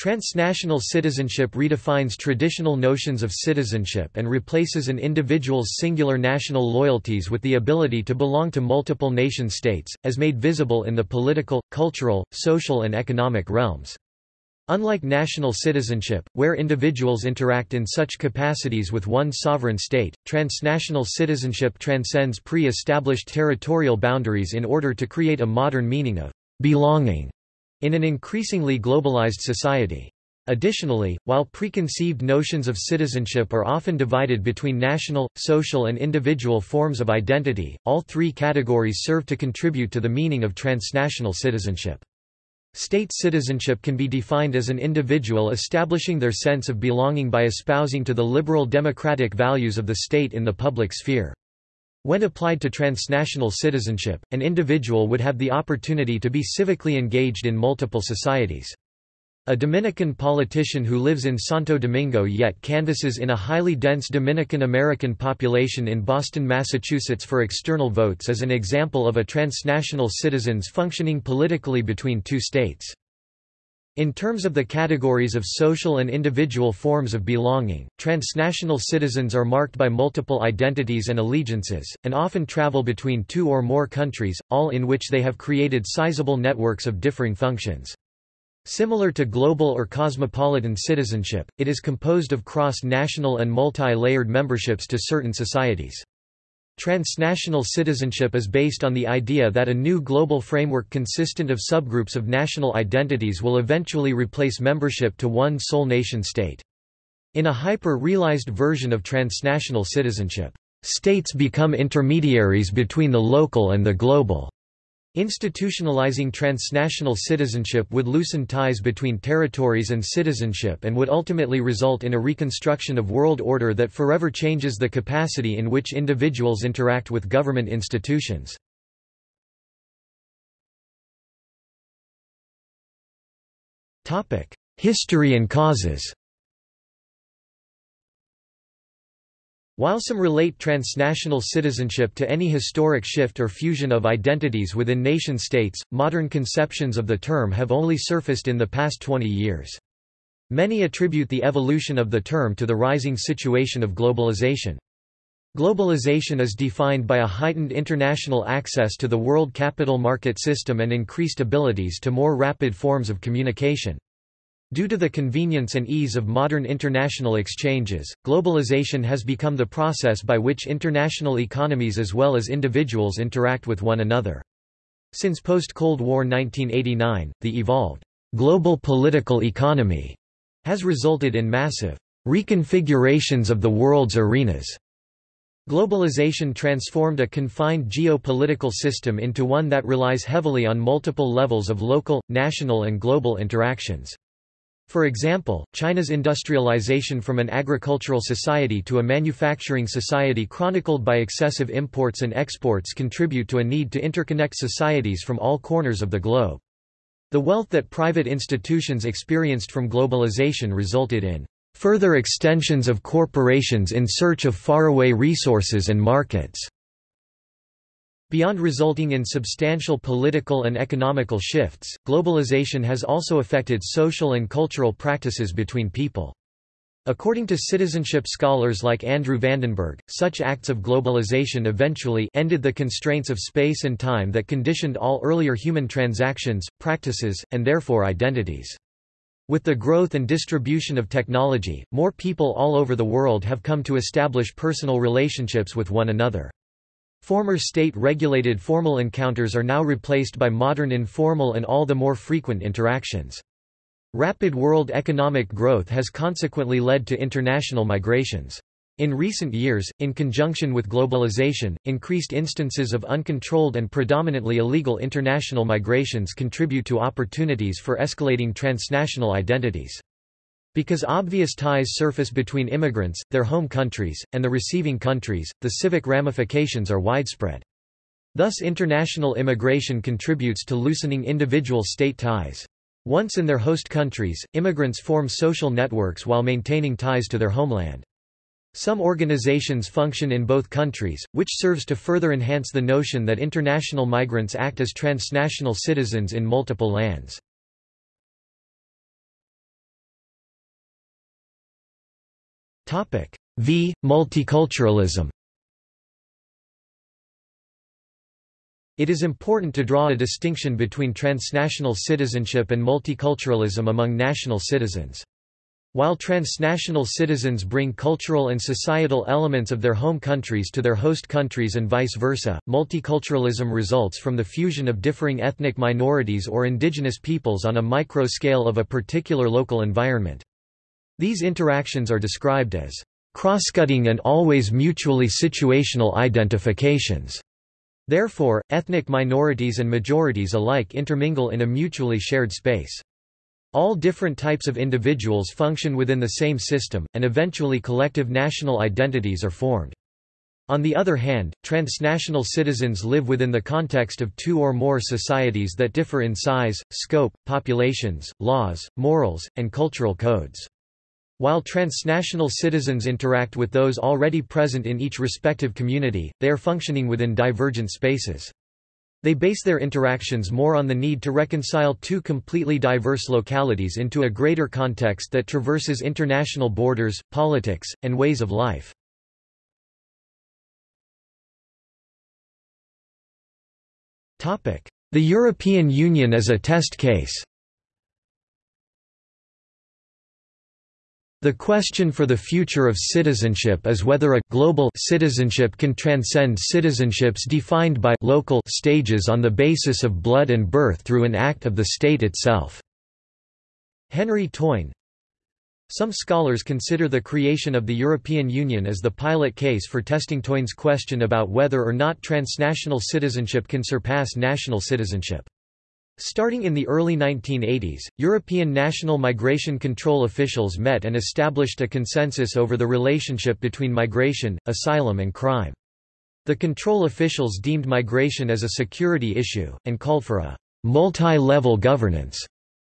Transnational citizenship redefines traditional notions of citizenship and replaces an individual's singular national loyalties with the ability to belong to multiple nation-states, as made visible in the political, cultural, social and economic realms. Unlike national citizenship, where individuals interact in such capacities with one sovereign state, transnational citizenship transcends pre-established territorial boundaries in order to create a modern meaning of belonging in an increasingly globalized society. Additionally, while preconceived notions of citizenship are often divided between national, social and individual forms of identity, all three categories serve to contribute to the meaning of transnational citizenship. State citizenship can be defined as an individual establishing their sense of belonging by espousing to the liberal democratic values of the state in the public sphere. When applied to transnational citizenship, an individual would have the opportunity to be civically engaged in multiple societies. A Dominican politician who lives in Santo Domingo yet canvasses in a highly dense Dominican American population in Boston, Massachusetts for external votes is an example of a transnational citizens functioning politically between two states. In terms of the categories of social and individual forms of belonging, transnational citizens are marked by multiple identities and allegiances, and often travel between two or more countries, all in which they have created sizable networks of differing functions. Similar to global or cosmopolitan citizenship, it is composed of cross-national and multi-layered memberships to certain societies. Transnational citizenship is based on the idea that a new global framework consistent of subgroups of national identities will eventually replace membership to one sole nation-state. In a hyper-realized version of transnational citizenship, states become intermediaries between the local and the global. Institutionalizing transnational citizenship would loosen ties between territories and citizenship and would ultimately result in a reconstruction of world order that forever changes the capacity in which individuals interact with government institutions. History and causes While some relate transnational citizenship to any historic shift or fusion of identities within nation-states, modern conceptions of the term have only surfaced in the past 20 years. Many attribute the evolution of the term to the rising situation of globalization. Globalization is defined by a heightened international access to the world capital market system and increased abilities to more rapid forms of communication. Due to the convenience and ease of modern international exchanges, globalization has become the process by which international economies as well as individuals interact with one another. Since post-Cold War 1989, the evolved global political economy has resulted in massive reconfigurations of the world's arenas. Globalization transformed a confined geopolitical system into one that relies heavily on multiple levels of local, national and global interactions. For example, China's industrialization from an agricultural society to a manufacturing society chronicled by excessive imports and exports contribute to a need to interconnect societies from all corners of the globe. The wealth that private institutions experienced from globalization resulted in further extensions of corporations in search of faraway resources and markets. Beyond resulting in substantial political and economical shifts, globalization has also affected social and cultural practices between people. According to citizenship scholars like Andrew Vandenberg, such acts of globalization eventually ended the constraints of space and time that conditioned all earlier human transactions, practices, and therefore identities. With the growth and distribution of technology, more people all over the world have come to establish personal relationships with one another. Former state-regulated formal encounters are now replaced by modern informal and all the more frequent interactions. Rapid world economic growth has consequently led to international migrations. In recent years, in conjunction with globalization, increased instances of uncontrolled and predominantly illegal international migrations contribute to opportunities for escalating transnational identities. Because obvious ties surface between immigrants, their home countries, and the receiving countries, the civic ramifications are widespread. Thus international immigration contributes to loosening individual state ties. Once in their host countries, immigrants form social networks while maintaining ties to their homeland. Some organizations function in both countries, which serves to further enhance the notion that international migrants act as transnational citizens in multiple lands. V. Multiculturalism It is important to draw a distinction between transnational citizenship and multiculturalism among national citizens. While transnational citizens bring cultural and societal elements of their home countries to their host countries and vice versa, multiculturalism results from the fusion of differing ethnic minorities or indigenous peoples on a micro scale of a particular local environment. These interactions are described as crosscutting and always mutually situational identifications. Therefore, ethnic minorities and majorities alike intermingle in a mutually shared space. All different types of individuals function within the same system, and eventually collective national identities are formed. On the other hand, transnational citizens live within the context of two or more societies that differ in size, scope, populations, laws, morals, and cultural codes. While transnational citizens interact with those already present in each respective community, they are functioning within divergent spaces. They base their interactions more on the need to reconcile two completely diverse localities into a greater context that traverses international borders, politics, and ways of life. The European Union as a test case The question for the future of citizenship is whether a global citizenship can transcend citizenships defined by local stages on the basis of blood and birth through an act of the state itself. Henry Teune Some scholars consider the creation of the European Union as the pilot case for testing Teune's question about whether or not transnational citizenship can surpass national citizenship. Starting in the early 1980s, European national migration control officials met and established a consensus over the relationship between migration, asylum and crime. The control officials deemed migration as a security issue, and called for a multi-level governance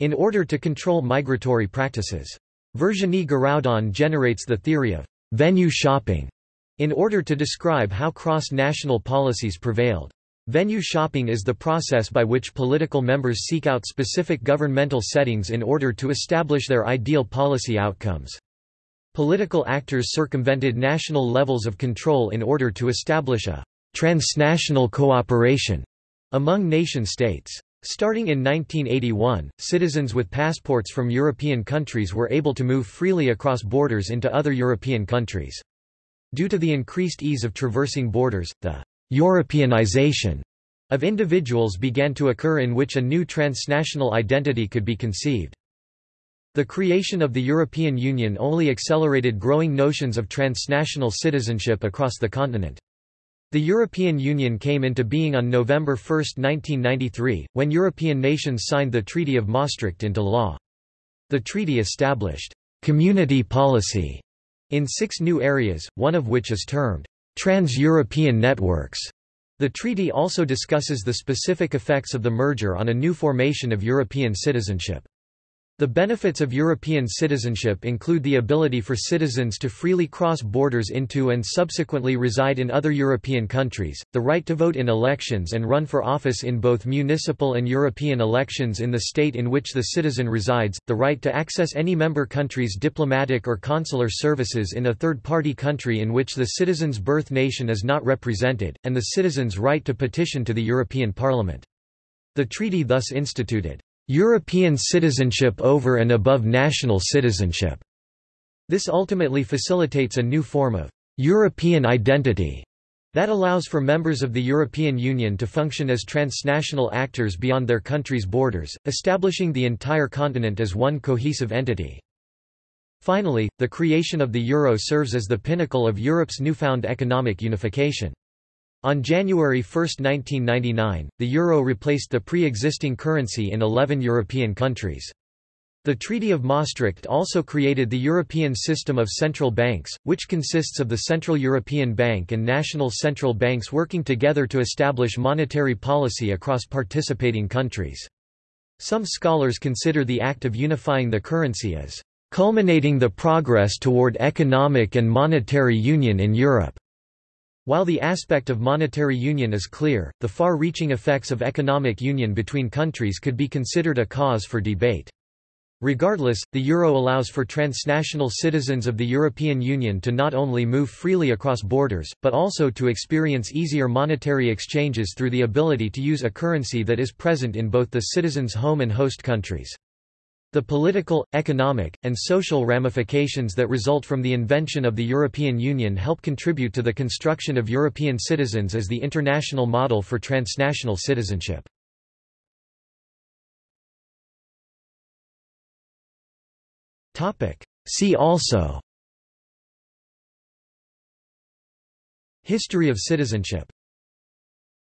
in order to control migratory practices. Virginie Guiraudon generates the theory of venue shopping in order to describe how cross-national policies prevailed. Venue shopping is the process by which political members seek out specific governmental settings in order to establish their ideal policy outcomes. Political actors circumvented national levels of control in order to establish a transnational cooperation among nation-states. Starting in 1981, citizens with passports from European countries were able to move freely across borders into other European countries. Due to the increased ease of traversing borders, the Europeanization of individuals began to occur in which a new transnational identity could be conceived. The creation of the European Union only accelerated growing notions of transnational citizenship across the continent. The European Union came into being on November 1, 1993, when European nations signed the Treaty of Maastricht into law. The treaty established community policy in six new areas, one of which is termed Trans-European networks. The treaty also discusses the specific effects of the merger on a new formation of European citizenship. The benefits of European citizenship include the ability for citizens to freely cross borders into and subsequently reside in other European countries, the right to vote in elections and run for office in both municipal and European elections in the state in which the citizen resides, the right to access any member country's diplomatic or consular services in a third-party country in which the citizen's birth nation is not represented, and the citizen's right to petition to the European Parliament. The treaty thus instituted European citizenship over and above national citizenship. This ultimately facilitates a new form of European identity that allows for members of the European Union to function as transnational actors beyond their country's borders, establishing the entire continent as one cohesive entity. Finally, the creation of the euro serves as the pinnacle of Europe's newfound economic unification. On January 1, 1999, the euro replaced the pre-existing currency in 11 European countries. The Treaty of Maastricht also created the European System of Central Banks, which consists of the Central European Bank and national central banks working together to establish monetary policy across participating countries. Some scholars consider the act of unifying the currency as culminating the progress toward economic and monetary union in Europe. While the aspect of monetary union is clear, the far-reaching effects of economic union between countries could be considered a cause for debate. Regardless, the euro allows for transnational citizens of the European Union to not only move freely across borders, but also to experience easier monetary exchanges through the ability to use a currency that is present in both the citizens' home and host countries. The political, economic, and social ramifications that result from the invention of the European Union help contribute to the construction of European citizens as the international model for transnational citizenship. See also History of citizenship